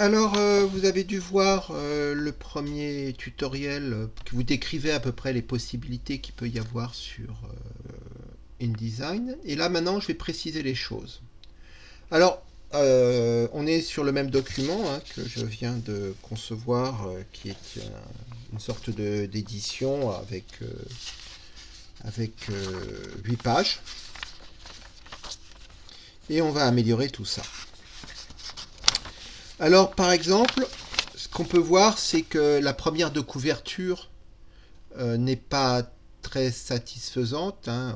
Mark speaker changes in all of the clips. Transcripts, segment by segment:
Speaker 1: Alors, euh, vous avez dû voir euh, le premier tutoriel euh, qui vous décrivait à peu près les possibilités qu'il peut y avoir sur InDesign. Et là, maintenant, je vais préciser les choses. Alors, on est sur le même document hein, que je viens de concevoir, qui est une sorte d'édition avec, avec 8 pages. Et on va améliorer tout ça. Alors, par exemple, ce qu'on peut voir, c'est que la première de couverture euh, n'est pas très satisfaisante. Hein.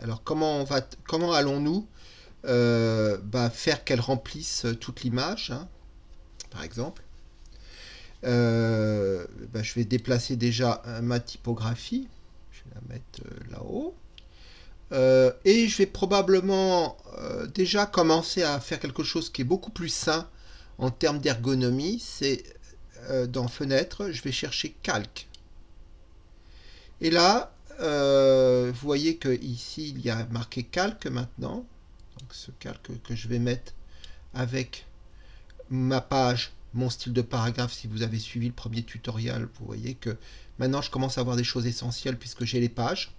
Speaker 1: Alors, comment, comment allons-nous euh, bah, faire qu'elle remplisse toute l'image, hein, par exemple euh, bah, Je vais déplacer déjà ma typographie. Je vais la mettre là-haut. Euh, et je vais probablement euh, déjà commencer à faire quelque chose qui est beaucoup plus sain en termes d'ergonomie. C'est euh, dans Fenêtre, je vais chercher Calque. Et là, vous voyez que ici il y a marqué Calque maintenant. Donc ce calque que je vais mettre avec ma page, mon style de paragraphe. Si vous avez suivi le premier tutoriel, vous voyez que maintenant je commence à avoir des choses essentielles puisque j'ai les pages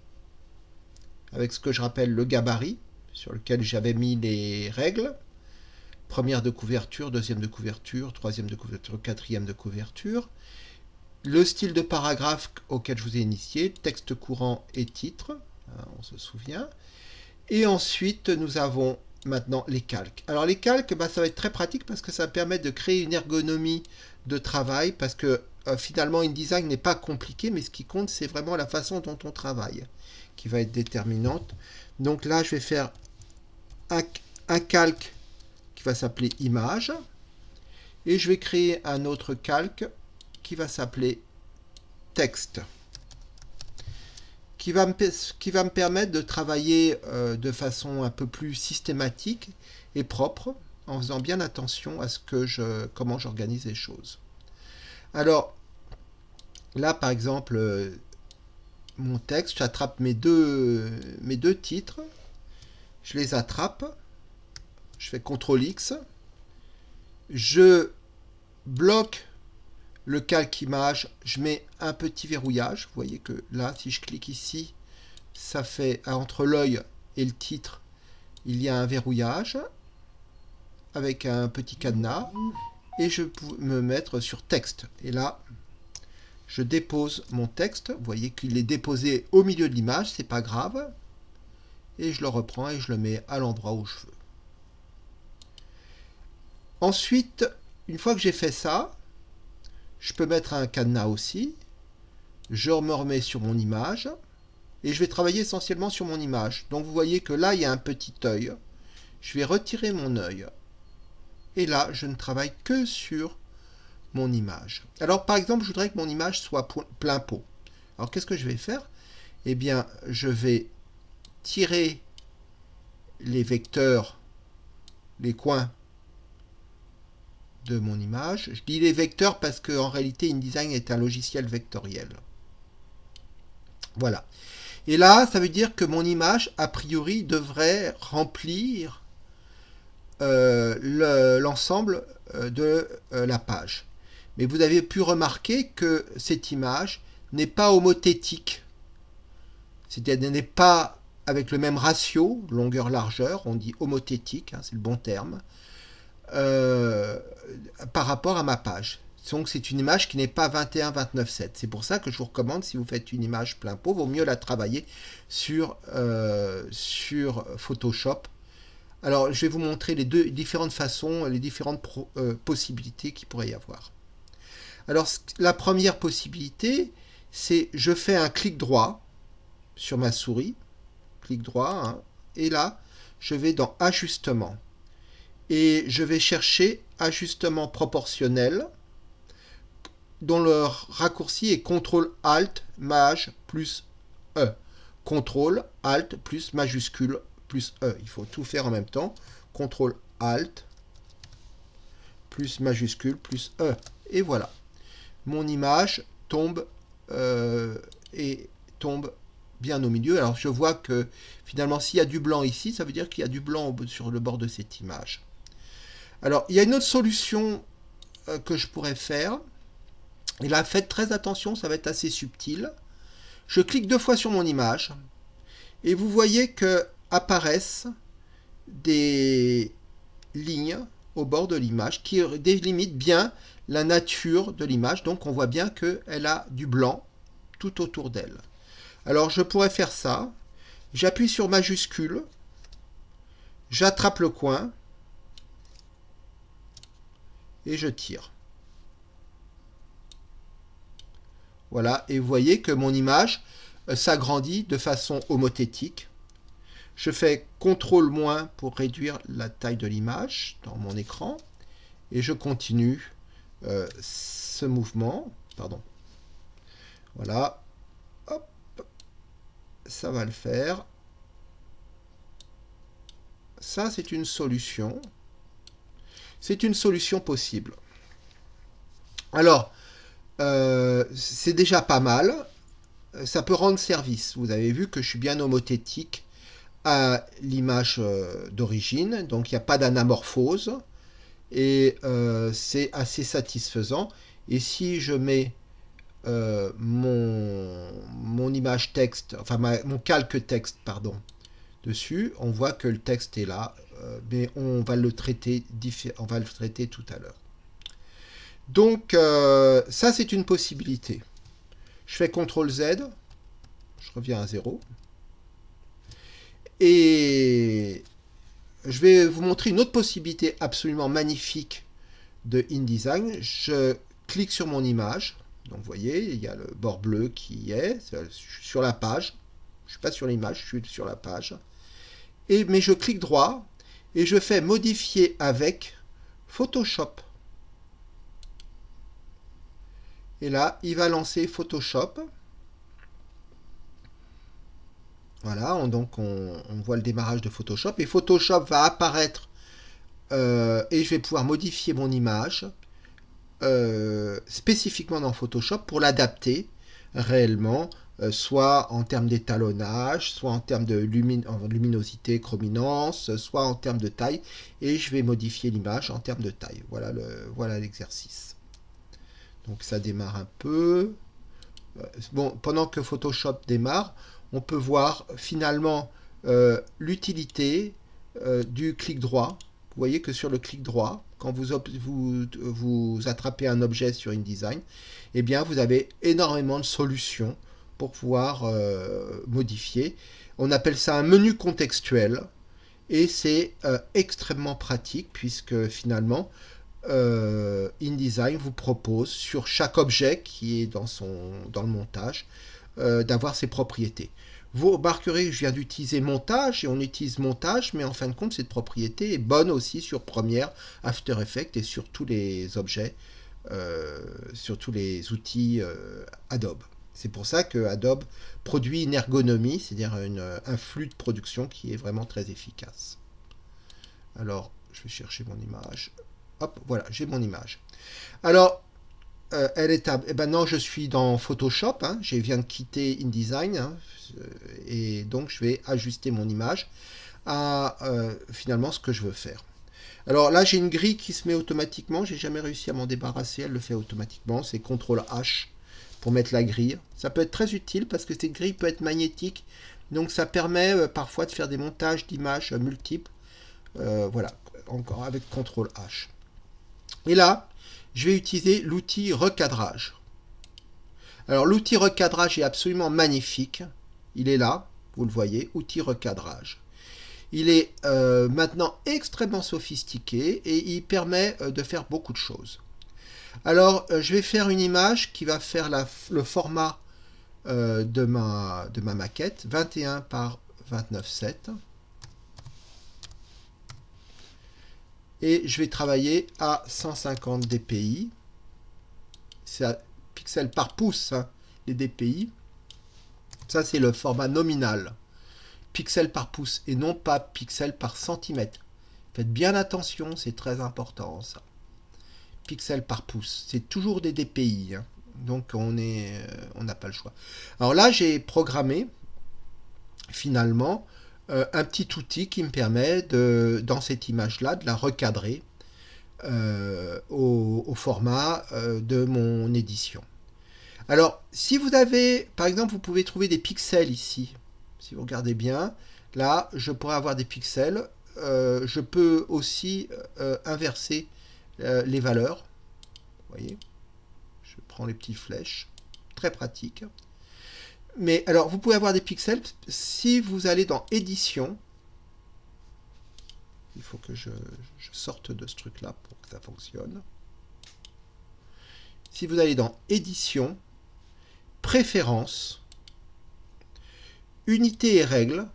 Speaker 1: avec ce que je rappelle le gabarit, sur lequel j'avais mis les règles. Première de couverture, deuxième de couverture, troisième de couverture, quatrième de couverture. Le style de paragraphe auquel je vous ai initié, texte courant et titre, hein, on se souvient. Et ensuite, nous avons maintenant les calques. Alors les calques, bah, ça va être très pratique parce que ça permet de créer une ergonomie de travail parce que euh, finalement InDesign n'est pas compliqué mais ce qui compte c'est vraiment la façon dont on travaille qui va être déterminante. Donc là, je vais faire un, calque qui va s'appeler image. Et je vais créer un autre calque qui va s'appeler texte. Qui va, me, permettre de travailler euh, de façon un peu plus systématique et propre, en faisant bien attention à ce que je, comment j'organise les choses. Alors, là, par exemple, euh, mon texte, j'attrape mes deux, titres, je les attrape, je fais CTRL X, je bloque le calque image, je mets un petit verrouillage, vous voyez que là, si je clique ici, ça fait entre l'œil et le titre, il y a un verrouillage avec un petit cadenas et je peux me mettre sur texte. Et là, je dépose mon texte, vous voyez qu'il est déposé au milieu de l'image, c'est pas grave, et je le reprends et je le mets à l'endroit où je veux. Ensuite, une fois que j'ai fait ça, je peux mettre un cadenas aussi, je me remets sur mon image, et je vais travailler essentiellement sur mon image. Donc vous voyez que là, il y a un petit œil. Je vais retirer mon œil. Et là, je ne travaille que sur mon image. Alors par exemple, je voudrais que mon image soit plein pot. Alors qu'est-ce que je vais faire? Eh bien, je vais tirer les vecteurs, les coins de mon image. Je dis les vecteurs parce qu'en réalité, InDesign est un logiciel vectoriel. Voilà. Et là, ça veut dire que mon image, a priori, devrait remplir l'ensemble euh, de euh, la page. Mais vous avez pu remarquer que cette image n'est pas homothétique. C'est-à-dire n'est pas avec le même ratio, longueur-largeur, on dit homothétique, hein, c'est le bon terme, euh, par rapport à ma page. Donc c'est une image qui n'est pas 21-29-7. C'est pour ça que je vous recommande, si vous faites une image plein pot, vaut mieux la travailler sur, euh, sur Photoshop. Alors je vais vous montrer les deux différentes façons, les différentes euh, possibilités qu'il pourrait y avoir. Alors, la première possibilité, c'est je fais un clic droit sur ma souris, clic droit, hein, et là, je vais dans Ajustement. Et je vais chercher Ajustement proportionnel, dont le raccourci est CTRL ALT MAJ plus E. CTRL ALT plus majuscule plus E. Il faut tout faire en même temps. CTRL ALT plus majuscule plus E. Et voilà mon image tombe euh, et tombe bien au milieu. Alors je vois que finalement s'il y a du blanc ici, ça veut dire qu'il y a du blanc sur le bord de cette image. Alors, il y a une autre solution euh, que je pourrais faire. Et là, faites très attention, ça va être assez subtil. Je clique deux fois sur mon image. Et vous voyez que apparaissent des lignes au bord de l'image qui délimitent bien la nature de l'image. Donc on voit bien qu'elle a du blanc tout autour d'elle. Alors je pourrais faire ça. J'appuie sur majuscule. J'attrape le coin. Et je tire. Voilà, et vous voyez que mon image euh, s'agrandit de façon homothétique. Je fais CTRL- pour réduire la taille de l'image dans mon écran. Et je continue euh, ce mouvement. Pardon. Voilà. Hop. Ça va le faire. Ça, c'est une solution. C'est une solution possible. Alors, euh, c'est déjà pas mal. Ça peut rendre service. Vous avez vu que je suis bien homothétique à l'image euh, d'origine. Donc, il n'y a pas d'anamorphose. Et euh, c'est assez satisfaisant. Et si je mets mon, mon, image texte, enfin mon calque texte, pardon, dessus, on voit que le texte est là, mais on va le traiter, on va le traiter tout à l'heure. Donc, euh, ça, c'est une possibilité. Je fais CTRL Z, je reviens à 0. Et je vais vous montrer une autre possibilité absolument magnifique de InDesign. Je clique sur mon image. Donc, vous voyez, il y a le bord bleu qui est. sur la page. Je ne suis pas sur l'image, je suis sur la page. Et, mais je clique droit et je fais modifier avec Photoshop. Et là, il va lancer Photoshop. Voilà, donc on, voit le démarrage de Photoshop. Et Photoshop va apparaître euh, et je vais pouvoir modifier mon image euh, spécifiquement dans Photoshop pour l'adapter réellement, euh, soit en termes d'étalonnage, soit en termes de luminosité, chrominance, soit en termes de taille. Et je vais modifier l'image en termes de taille. Voilà l'exercice. Donc ça démarre un peu. Euh, bon, pendant que Photoshop démarre, on peut voir finalement euh, l'utilité euh, du clic droit. Vous voyez que sur le clic droit, quand vous, vous, vous attrapez un objet sur InDesign, eh bien vous avez énormément de solutions pour pouvoir modifier. On appelle ça un menu contextuel et c'est extrêmement pratique puisque finalement euh, InDesign vous propose sur chaque objet qui est dans, son, dans le montage euh, d'avoir ses propriétés. Vous remarquerez que je viens d'utiliser montage et on utilise montage, mais en fin de compte, cette propriété est bonne aussi sur Premiere, After Effects et sur tous les objets, euh, sur tous les outils Adobe. C'est pour ça que Adobe produit une ergonomie, c'est-à-dire un flux de production qui est vraiment très efficace. Alors, je vais chercher mon image. Hop, voilà, j'ai mon image. Alors, euh, elle est à... Eh ben je suis dans Photoshop. Hein, je viens de quitter InDesign. Hein, euh, et donc, je vais ajuster mon image à euh, finalement ce que je veux faire. Alors là, j'ai une grille qui se met automatiquement. J'ai jamais réussi à m'en débarrasser. Elle le fait automatiquement. C'est CTRL H pour mettre la grille. Ça peut être très utile parce que cette grille peut être magnétique. Donc, ça permet parfois de faire des montages d'images multiples. voilà, encore avec CTRL H. Et là, je vais utiliser l'outil recadrage. Alors l'outil recadrage est absolument magnifique. Il est là, vous le voyez, outil recadrage. Il est euh, maintenant extrêmement sophistiqué et il permet euh, de faire beaucoup de choses. Alors, euh, je vais faire une image qui va faire le format de, ma, de ma maquette, 21 par 29,7. Et je vais travailler à 150 dpi. C'est pixels par pouce, hein, les dpi. Ça, c'est le format nominal. Pixels par pouce et non pas pixels par centimètre. Faites bien attention, c'est très important ça. Pixels par pouce, c'est toujours des dpi. Hein. Donc on euh, on n'a pas le choix. Alors là, j'ai programmé finalement euh, un petit outil qui me permet, de, dans cette image-là, de la recadrer au, format de mon édition. Alors, si vous avez, par exemple, vous pouvez trouver des pixels ici. Si vous regardez bien, là, je pourrais avoir des pixels. je peux aussi inverser les valeurs. Vous voyez? Je prends les petites flèches. Très pratique. Mais alors, vous pouvez avoir des pixels si vous allez dans Édition. Il faut que je, sorte de ce truc-là pour que ça fonctionne. Si vous allez dans Édition, Préférences, Unité et règles,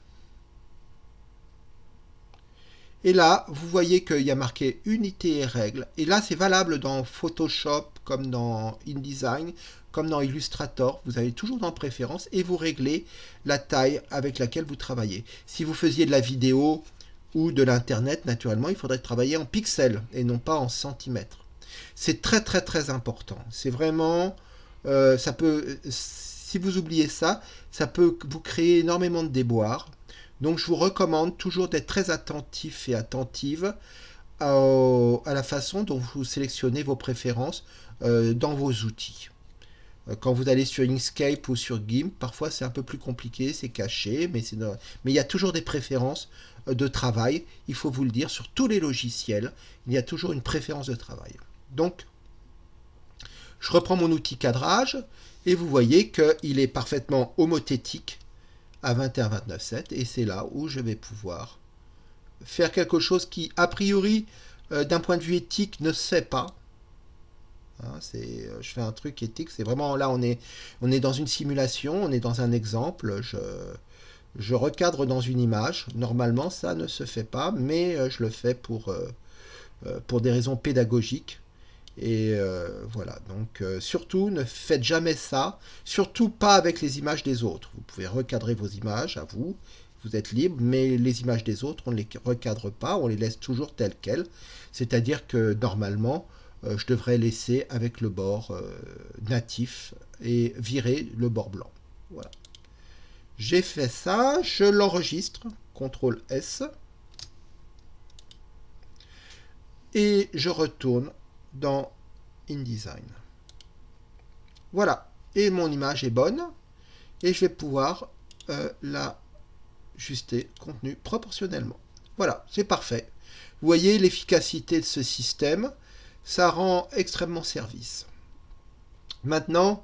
Speaker 1: et là, vous voyez qu'il y a marqué unité et règles. Et là, c'est valable dans Photoshop, comme dans InDesign, comme dans Illustrator. Vous allez toujours dans Préférences et vous réglez la taille avec laquelle vous travaillez. Si vous faisiez de la vidéo ou de l'Internet, naturellement, il faudrait travailler en pixels et non pas en centimètres. C'est très très très important. C'est vraiment... Euh, ça peut, si vous oubliez ça, ça peut vous créer énormément de déboires. Donc je vous recommande toujours d'être très attentif et attentive à, la façon dont vous sélectionnez vos préférences dans vos outils. Euh, quand vous allez sur Inkscape ou sur GIMP, parfois c'est un peu plus compliqué, c'est caché, mais, mais il y a toujours des préférences euh, de travail, il faut vous le dire, sur tous les logiciels, il y a toujours une préférence de travail. Donc, je reprends mon outil cadrage, et vous voyez qu'il est parfaitement homothétique à 21-29-7 et c'est là où je vais pouvoir faire quelque chose qui, a priori, euh, d'un point de vue éthique, ne se fait pas. Hein, euh, je fais un truc éthique, c'est vraiment là, on est, on est dans une simulation, on est dans un exemple, je, je recadre dans une image. Normalement, ça ne se fait pas, mais euh, je le fais pour, pour des raisons pédagogiques. Et euh, voilà, donc euh, surtout ne faites jamais ça, surtout pas avec les images des autres. Vous pouvez recadrer vos images à vous, vous êtes libre, mais les images des autres, on ne les recadre pas, on les laisse toujours telles quelles. C'est-à-dire que normalement, euh, je devrais laisser avec le bord natif et virer le bord blanc. Voilà. J'ai fait ça, je l'enregistre, CTRL S, et je retourne dans InDesign. Voilà, et mon image est bonne, et je vais pouvoir euh, l'ajuster contenu proportionnellement. Voilà, c'est parfait. Vous voyez l'efficacité de ce système, ça rend extrêmement service. Maintenant,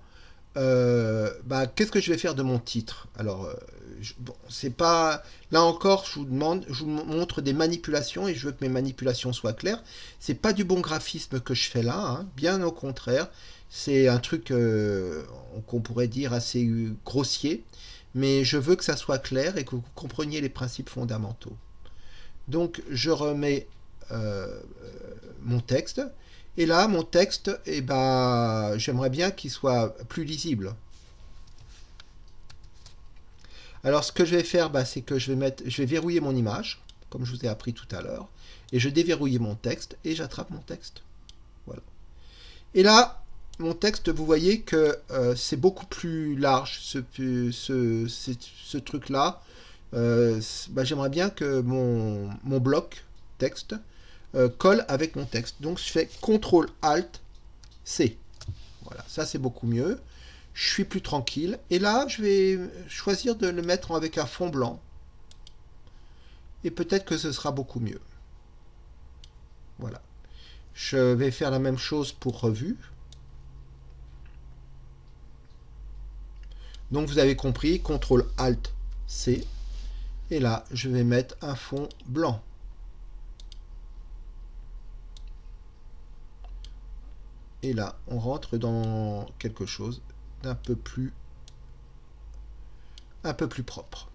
Speaker 1: euh, bah, qu'est-ce que je vais faire de mon titre? Alors, euh, c'est pas... Là encore, je vous demande, je vous montre des manipulations et je veux que mes manipulations soient claires. C'est pas du bon graphisme que je fais là, hein. bien au contraire. C'est un truc euh, qu'on pourrait dire assez grossier, mais je veux que ça soit clair et que vous compreniez les principes fondamentaux. Donc, je remets mon texte. Et là, mon texte, eh ben, j'aimerais bien qu'il soit plus lisible. Alors, ce que je vais faire, bah, c'est que je vais, mettre, je vais verrouiller mon image, comme je vous ai appris tout à l'heure, et je déverrouille mon texte, et j'attrape mon texte. Voilà. Et là, mon texte, vous voyez que euh, c'est beaucoup plus large, ce, truc-là. Euh, bah, j'aimerais bien que mon bloc texte euh, colle avec mon texte. Donc je fais CTRL ALT C. Voilà, ça c'est beaucoup mieux. Je suis plus tranquille. Et là, je vais choisir de le mettre avec un fond blanc. Et peut-être que ce sera beaucoup mieux. Voilà. Je vais faire la même chose pour revue. Donc vous avez compris, CTRL ALT C. Et là, je vais mettre un fond blanc. Et là, on rentre dans quelque chose d'un peu plus un peu plus propre.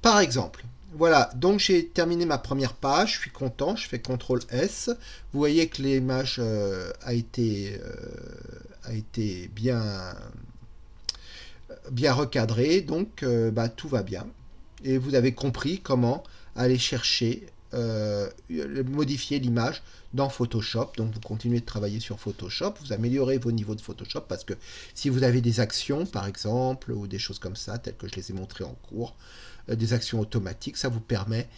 Speaker 1: Par exemple, voilà, donc j'ai terminé ma première page, je suis content, je fais CTRL S. Vous voyez que l'image euh, a, été, euh, a été bien, bien recadrée, donc euh, bah, tout va bien. Et vous avez compris comment aller chercher euh, modifier l'image dans Photoshop. Donc vous continuez de travailler sur Photoshop, vous améliorez vos niveaux de Photoshop parce que si vous avez des actions par exemple ou des choses comme ça, telles que je les ai montrées en cours, des actions automatiques. Ça vous permet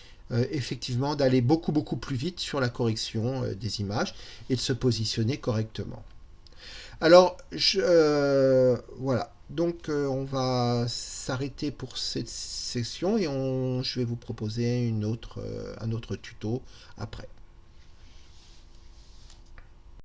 Speaker 1: effectivement d'aller beaucoup beaucoup plus vite sur la correction des images et de se positionner correctement. Alors, je, voilà. Donc, on va s'arrêter pour cette session et je vais vous proposer autre, un autre tuto après.